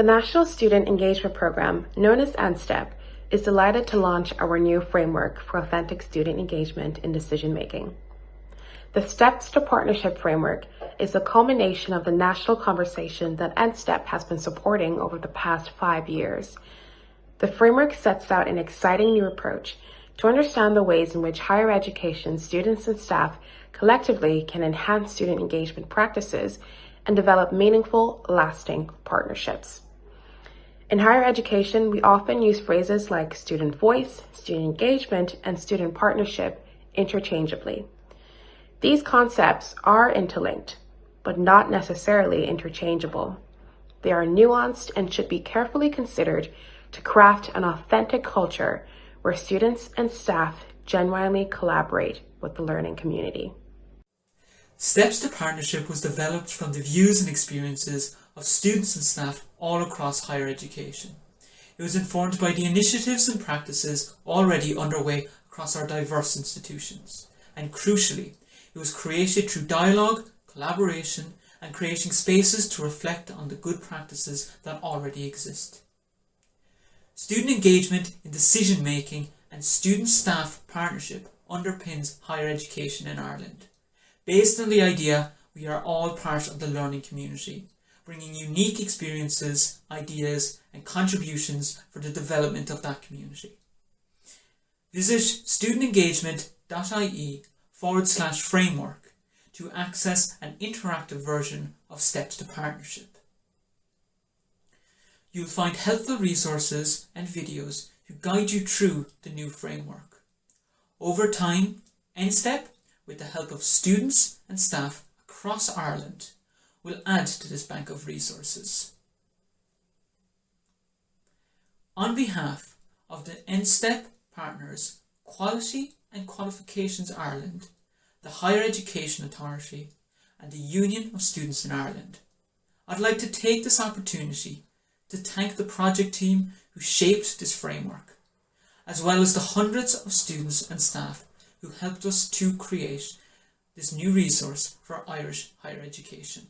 The National Student Engagement Program, known as NSTEP, is delighted to launch our new framework for authentic student engagement in decision making. The Steps to Partnership framework is a culmination of the national conversation that NSTEP has been supporting over the past five years. The framework sets out an exciting new approach to understand the ways in which higher education students and staff collectively can enhance student engagement practices and develop meaningful, lasting partnerships. In higher education, we often use phrases like student voice, student engagement, and student partnership interchangeably. These concepts are interlinked, but not necessarily interchangeable. They are nuanced and should be carefully considered to craft an authentic culture where students and staff genuinely collaborate with the learning community. Steps to Partnership was developed from the views and experiences of students and staff all across higher education. It was informed by the initiatives and practices already underway across our diverse institutions. And crucially, it was created through dialogue, collaboration, and creating spaces to reflect on the good practices that already exist. Student engagement in decision making and student-staff partnership underpins higher education in Ireland. Based on the idea, we are all part of the learning community, bringing unique experiences, ideas and contributions for the development of that community. Visit studentengagement.ie forward slash framework to access an interactive version of Steps to Partnership. You'll find helpful resources and videos to guide you through the new framework. Over time, NSTEP, with the help of students and staff across Ireland, will add to this bank of resources. On behalf of the NSTEP partners, Quality and Qualifications Ireland, the Higher Education Authority and the Union of Students in Ireland. I'd like to take this opportunity to thank the project team who shaped this framework, as well as the hundreds of students and staff who helped us to create this new resource for Irish higher education.